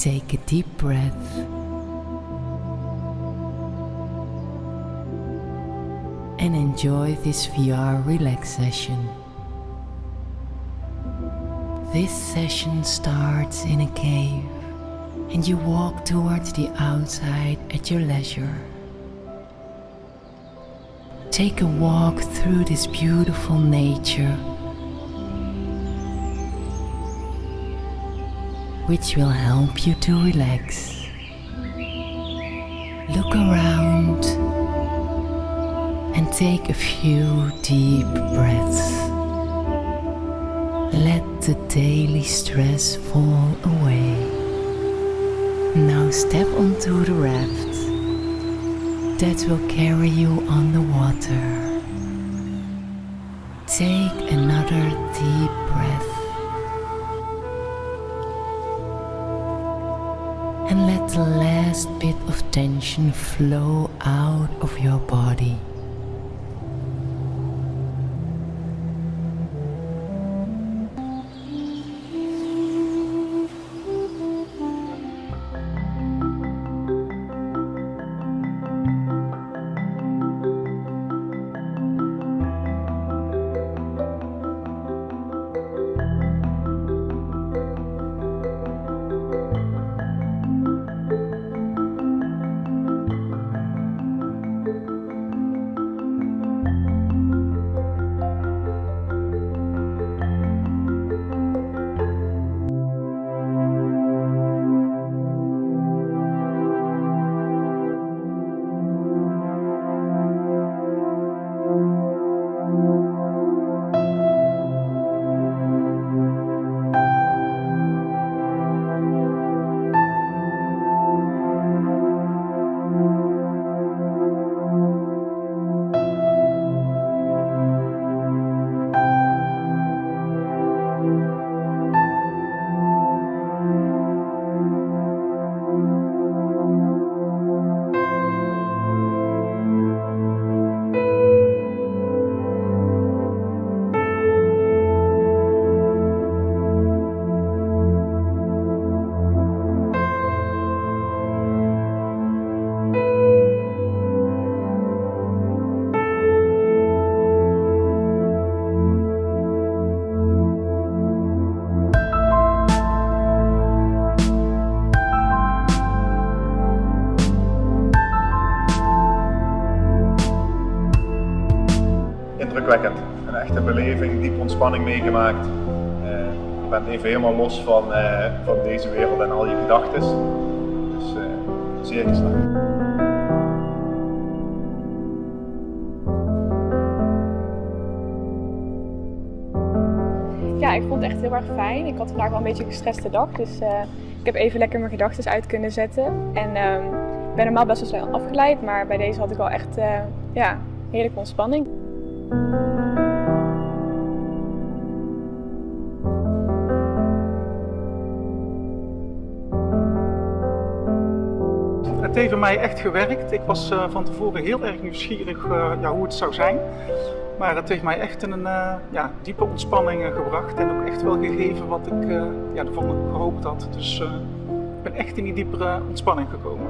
Take a deep breath. And enjoy this VR relaxation. This session starts in a cave and you walk towards the outside at your leisure. Take a walk through this beautiful nature which will help you to relax. Look around and take a few deep breaths. Let the daily stress fall away. Now step onto the raft that will carry you on the water. Take another deep breath and let the last bit of tension flow out of your body. Een echte beleving, diep ontspanning meegemaakt. Uh, je bent even helemaal los van, uh, van deze wereld en al je gedachten. Dus uh, zeer geslaagd. Ja, ik vond het echt heel erg fijn. Ik had vandaag wel een beetje een gestreste dag, dus ik heb even lekker mijn gedachten uit kunnen zetten. En ehm, ik ben normaal best wel snel afgeleid, maar bij deze had ik wel echt ja, heerlijke ontspanning. Het heeft bij mij echt gewerkt. Ik was uh, van tevoren heel erg nieuwsgierig uh, ja, hoe het zou zijn. Maar het heeft mij echt in een uh, ja, diepe ontspanning gebracht en ook echt wel gegeven wat ik ja, ervan gehoopt had. Dus ik ben echt in die diepere ontspanning gekomen.